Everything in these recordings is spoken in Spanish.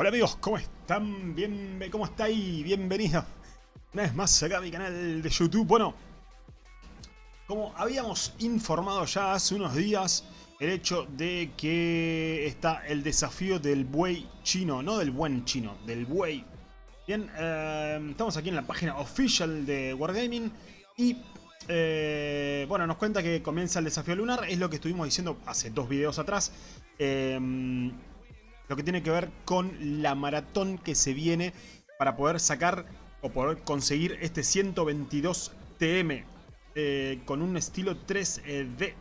Hola amigos, ¿cómo están? Bien, ¿Cómo estáis? Bienvenidos una vez más acá a mi canal de YouTube. Bueno, como habíamos informado ya hace unos días, el hecho de que está el desafío del buey chino, no del buen chino, del buey. Bien, eh, estamos aquí en la página oficial de Wargaming y eh, bueno, nos cuenta que comienza el desafío lunar, es lo que estuvimos diciendo hace dos videos atrás. Eh, lo que tiene que ver con la maratón que se viene para poder sacar o poder conseguir este 122 TM eh, con un estilo 3D.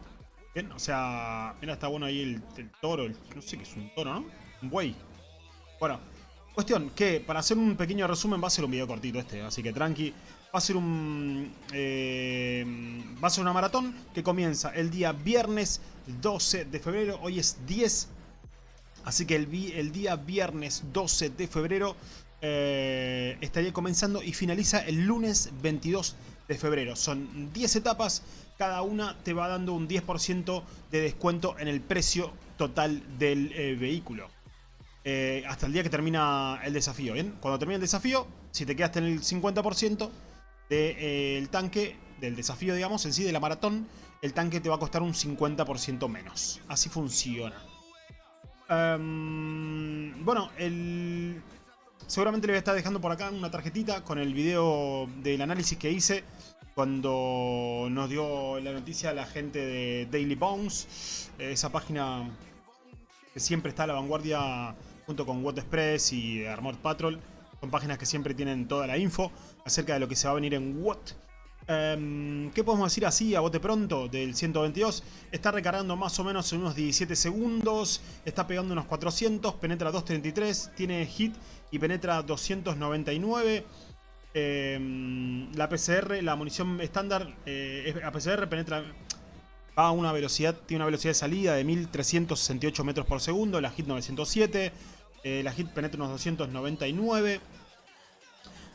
Bien, o sea, mira, está bueno ahí el, toro, no sé qué es un toro, ¿no? Un buey. Bueno, cuestión que para hacer un pequeño resumen va a ser un video cortito este, así que tranqui. Va a ser un eh, va a ser una maratón que comienza el día viernes 12 de febrero. Hoy es 10 Así que el, día viernes 12 de febrero eh, estaría comenzando y finaliza el lunes 22 de febrero. Son 10 etapas, cada una te va dando un 10% de descuento en el precio total del eh, vehículo. Eh, hasta el día que termina el desafío, ¿bien? Cuando termina el desafío, si te quedaste en el 50% del tanque, del desafío, digamos, en sí, de la maratón, el tanque te va a costar un 50% menos. Así funciona. Em, bueno, seguramente le voy a estar dejando por acá una tarjetita con el video del análisis que hice cuando nos dio la noticia la gente de Daily Bones, esa página que siempre está a la vanguardia junto con What Express y Armored Patrol. Son páginas que siempre tienen toda la info acerca de lo que se va a venir en What Em, ¿Qué podemos decir así a bote pronto del 122? Está recargando más o menos en unos 17 segundos, está pegando unos 400, penetra 233, tiene hit y penetra 299. Em, la PCR, la munición estándar, eh, a PCR penetra va a una velocidad, tiene una velocidad de salida de 1368 metros por segundo, la hit 907, eh, la hit penetra unos 299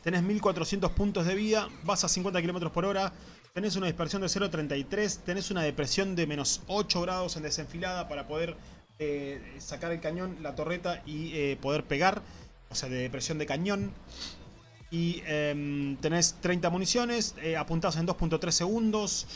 tenés 1400 puntos de vida, vas a 50 km por hora, tenés una dispersión de 0.33, tenés una depresión de menos 8 grados en desenfilada para poder eh, sacar el cañón, la torreta y eh, poder pegar, o sea, de depresión de cañón. Y em, tenés 30 municiones, eh, apuntadas en 2.3 segundos.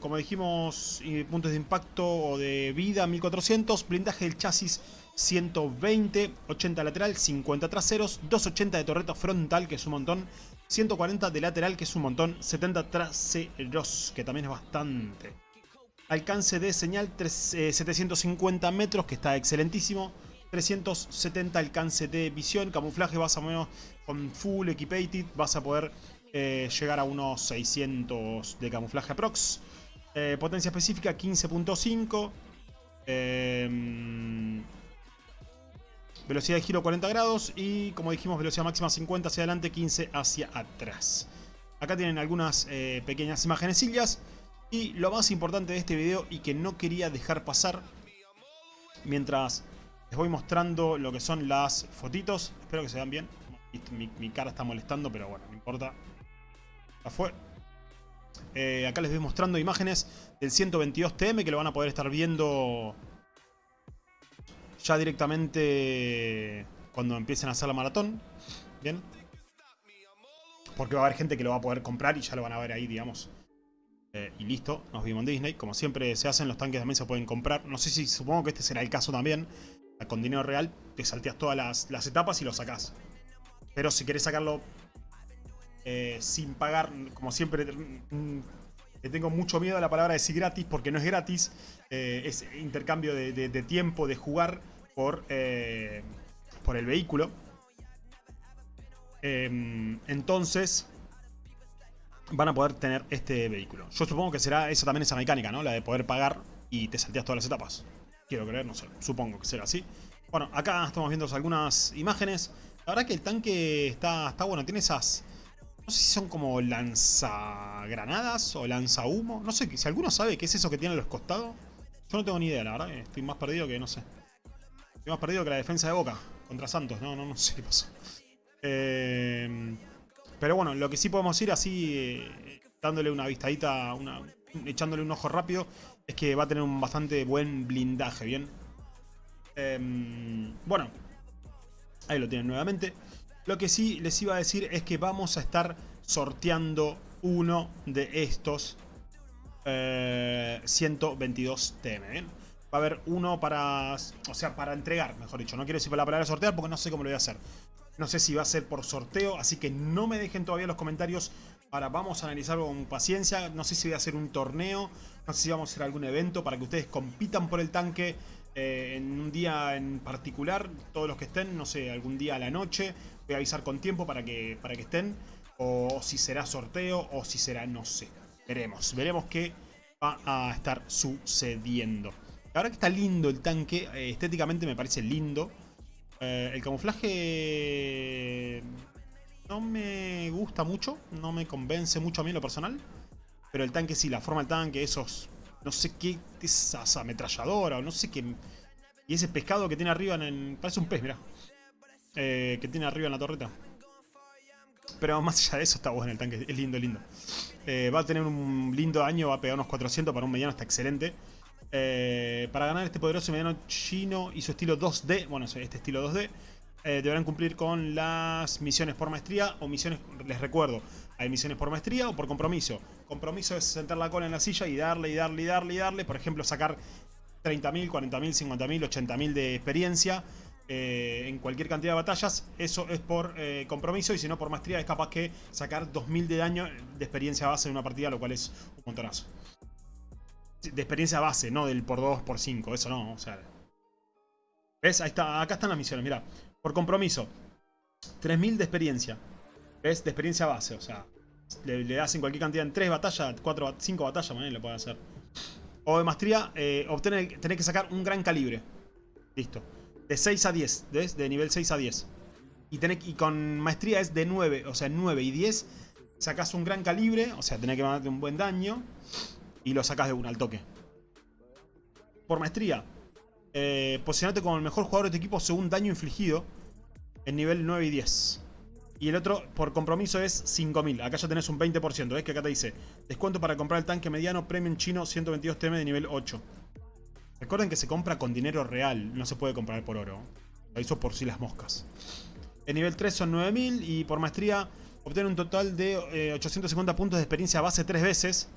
como dijimos, puntos de impacto o de vida 1400, blindaje del chasis 120, 80 lateral, 50 traseros, 280 de torreta frontal, que es un montón, 140 de lateral, que es un montón, 70 traseros, que también es bastante. Alcance de señal 750 eh, metros, que está excelentísimo. 370 alcance de visión, camuflaje vas a menos con full equipated, vas a poder eh, llegar a unos 600 de camuflaje aprox. Eh, potencia específica 15.5. Velocidad de giro 40 grados y como dijimos velocidad máxima 50 hacia adelante, 15 hacia atrás. Acá tienen algunas eh, pequeñas imágenes y lo más importante de este video y que no quería dejar pasar mientras les voy mostrando lo que son las fotitos. Espero que se vean bien. Mi, cara está molestando, pero bueno, no importa. Ya fue. Eh, acá les voy mostrando imágenes del 122TM que lo van a poder estar viendo ya directamente cuando empiecen a hacer la maratón. Bien. Porque va a haber gente que lo va a poder comprar y ya lo van a ver ahí, digamos. Eh, y listo, nos vimos en Disney. Como siempre se hacen, los tanques también se pueden comprar. No sé si, supongo que este será el caso también. Con dinero real, te salteas todas las, etapas y lo sacás. Pero si querés sacarlo eh, sin pagar, como siempre, le tengo mucho miedo a la palabra decir gratis, porque no es gratis. Eh, es intercambio de tiempo, de jugar por, eh, por el vehículo. Em, entonces van a poder tener este vehículo. Yo supongo que será esa también esa mecánica, ¿no? La de poder pagar y te salteas todas las etapas. Quiero creer, no sé, supongo que será así. Bueno, acá estamos viendo algunas imágenes. La verdad que el tanque está, está bueno, tiene esas... No sé si son como lanzagranadas o lanza humo. No sé, si alguno sabe qué es eso que tiene a los costados. Yo no tengo ni idea, la verdad. Estoy más perdido que no sé. Hemos perdido que la defensa de Boca contra Santos. No, no, no sé qué pasó. Eh, pero bueno, lo que sí podemos ir así, eh, dándole una vistadita, echándole un ojo rápido, es que va a tener un bastante buen blindaje, ¿bien? Em, bueno, Ahí lo tienen nuevamente. Lo que sí les iba a decir es que vamos a estar sorteando uno de estos 122 eh, TM. Va a haber uno para... O sea, para entregar, mejor dicho. No quiero decir la palabra sortear porque no sé cómo lo voy a hacer. No sé si va a ser por sorteo, así que no me dejen todavía los comentarios. Ahora vamos a analizarlo con paciencia. No sé si voy a hacer un torneo, no sé si vamos a hacer algún evento para que ustedes compitan por el tanque eh, en un día en particular. Todos los que estén, no sé, algún día a la noche. Voy a avisar con tiempo para que, para que estén. O si será sorteo o si será, no sé. Veremos, veremos qué va a estar sucediendo. Ahora que está lindo el tanque, eh, estéticamente me parece lindo. Eh, el camuflaje no me gusta mucho, no me convence mucho a mí en lo personal. Pero el tanque sí, la forma del tanque, esos... No sé qué, esa ametralladora o no sé qué... Y ese pescado que tiene arriba en el... Parece un pez, mira. Eh, que tiene arriba en la torreta. Pero más allá de eso está bueno el tanque, es lindo, lindo. Eh, va a tener un lindo año, va a pegar unos 400 para un mediano, está excelente. Eh, para ganar este poderoso mediano chino y su estilo 2D, bueno, este estilo 2D, eh, deberán cumplir con las misiones por maestría o misiones, les recuerdo, hay misiones por maestría o por compromiso. Compromiso es sentar la cola en la silla y darle, y darle, y darle, y darle. Por ejemplo, sacar 30.000, 40.000, 50.000, 80.000 de experiencia. Eh, en cualquier cantidad de batallas, eso es por eh, compromiso y si no por maestría es capaz que sacar 2000 de daño de experiencia base en una partida, lo cual es un montonazo. De experiencia base, no del por 2, por 5, eso no, o sea... ¿Ves? Ahí está, acá están las misiones, mira. Por compromiso, 3000 de experiencia. ¿Ves? De experiencia base, o sea... Le, le das en cualquier cantidad, en 3 batallas, 4, 5 batallas, lo puede hacer. O de maestría, eh, obtener, tenés que sacar un gran calibre. Listo. De 6 a 10, ¿ves? De nivel 6 a 10. Y, y con maestría es de 9, o sea, 9 y 10 sacas un gran calibre, o sea, tenés que mandarte un buen daño y lo sacas de un al toque. Por maestría, eh, como el mejor jugador de tu equipo según daño infligido en nivel 9 y 10. Y el otro, por compromiso, es 5000. Acá ya tenés un 20%. ¿Ves que acá te dice descuento para comprar el tanque mediano premium chino 122 TM de nivel 8? Recuerden que se compra con dinero real, no se puede comprar por oro. Lo hizo por si las moscas. En nivel 3 son 9000 y por maestría obtiene un total de 850 eh, puntos de experiencia base 3 veces.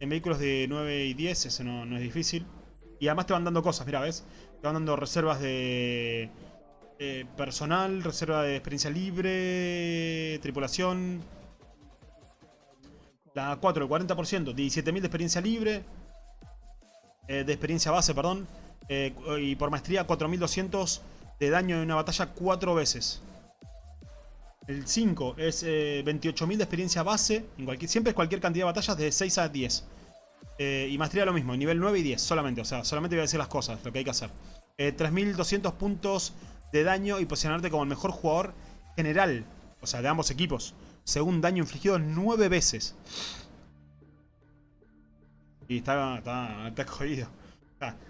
En vehículos de 9 y 10, eso no, es difícil. Y además te van dando cosas, mira, ¿ves? Te van dando reservas de eh, personal, reserva de experiencia libre, tripulación. La 4, el 40%, 17.000 de experiencia libre. Eh, de experiencia base, perdón. Eh, y por maestría 4200 de daño en una batalla 4 veces. El 5 es 28.000 de experiencia base. En cualquier, siempre es cualquier cantidad de batallas de 6 a 10. Y maestría lo mismo, nivel 9 y 10 solamente. O sea, solamente voy a decir las cosas, lo que hay que hacer. 3.200 puntos de daño y posicionarte como el mejor jugador general. O sea, de ambos equipos. Según daño infligido 9 veces. Y está, está, está jodido.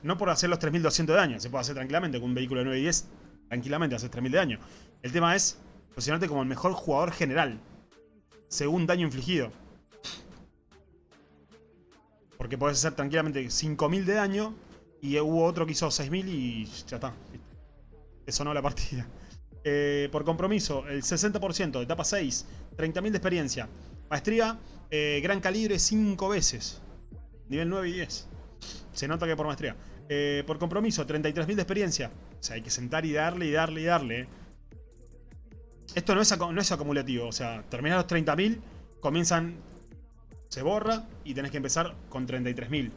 no por hacer los 3200 de daño. Se puede hacer tranquilamente con un vehículo de 9 y 10. Tranquilamente haces 3000 de daño. El tema es posicionarte como el mejor jugador general. Según daño infligido. Porque puedes hacer tranquilamente 5000 de daño. Y hubo otro que hizo 6000 y ya está. Eso no la partida. Eh, por compromiso, el 60% de etapa 6, 30.000 de experiencia. Maestría, eh, gran calibre 5 veces. Nivel 9 y 10. Se nota que por maestría. Eh, por compromiso, 33.000 de experiencia. O sea, hay que sentar y darle y darle y darle. Esto no es, no es acumulativo. O sea, terminas los 30.000, comienzan... Se borra y tenés que empezar con 33.000.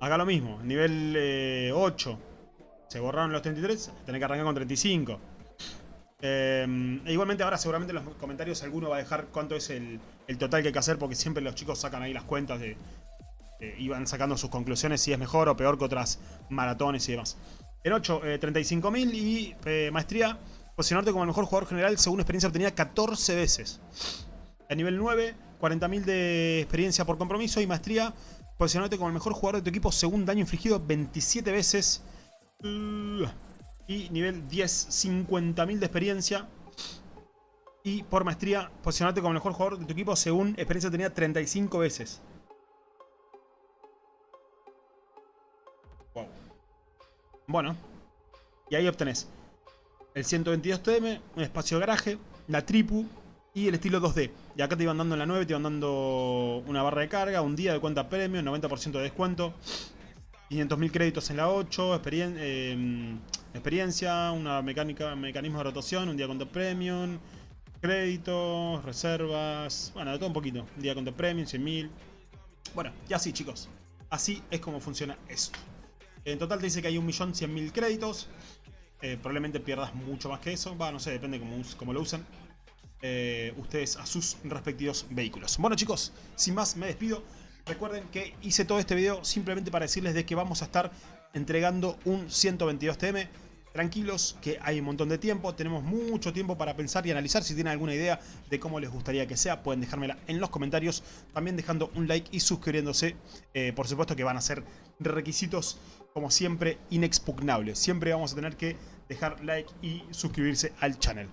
Acá lo mismo, nivel 8. Se borraron los 33, tenés que arrancar con 35. Eh, e igualmente ahora seguramente en los comentarios alguno va a dejar cuánto es el, total que hay que hacer porque siempre los chicos sacan ahí las cuentas de... y van sacando sus conclusiones si es mejor o peor que otras maratones y demás. En 8, 35.000 y eh, maestría, posicionarte como el mejor jugador general según experiencia obtenida 14 veces. En nivel 9, 40.000 de experiencia por compromiso y maestría, posicionarte como el mejor jugador de tu equipo según daño infligido 27 veces. Y nivel 10, 50.000 de experiencia. Y por maestría, posicionarte como el mejor jugador de tu equipo según experiencia tenía 35 veces. Wow. Bueno. Y ahí obtenés el 122TM, un espacio de garaje, la tripu y el estilo 2D. Y acá te iban dando en la 9, te iban dando una barra de carga, un día de cuenta premium, 90% de descuento. 500.000 créditos en la 8, em, experiencia, una mecánica, mecanismo de rotación, un día de cuenta premium, créditos, reservas, bueno, de todo un poquito. Un día de cuenta premium, 100.000. Bueno, y así chicos, así es como funciona esto. En total te dice que hay 1.100.000 créditos. Eh, probablemente pierdas mucho más que eso. Va, no sé, depende cómo, lo usen. Eh, ustedes a sus respectivos vehículos. Bueno chicos, sin más me despido. Recuerden que hice todo este video simplemente para decirles de que vamos a estar entregando un 122TM. Tranquilos, que hay un montón de tiempo, tenemos mucho tiempo para pensar y analizar. Si tienen alguna idea de cómo les gustaría que sea, pueden dejármela en los comentarios. También dejando un like y suscribiéndose. Eh, por supuesto que van a ser requisitos como siempre, inexpugnable. Siempre vamos a tener que dejar like y suscribirse al channel.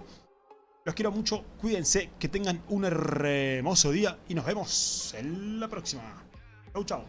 Los quiero mucho, cuídense, que tengan un hermoso día y nos vemos en la próxima. Chau, chau.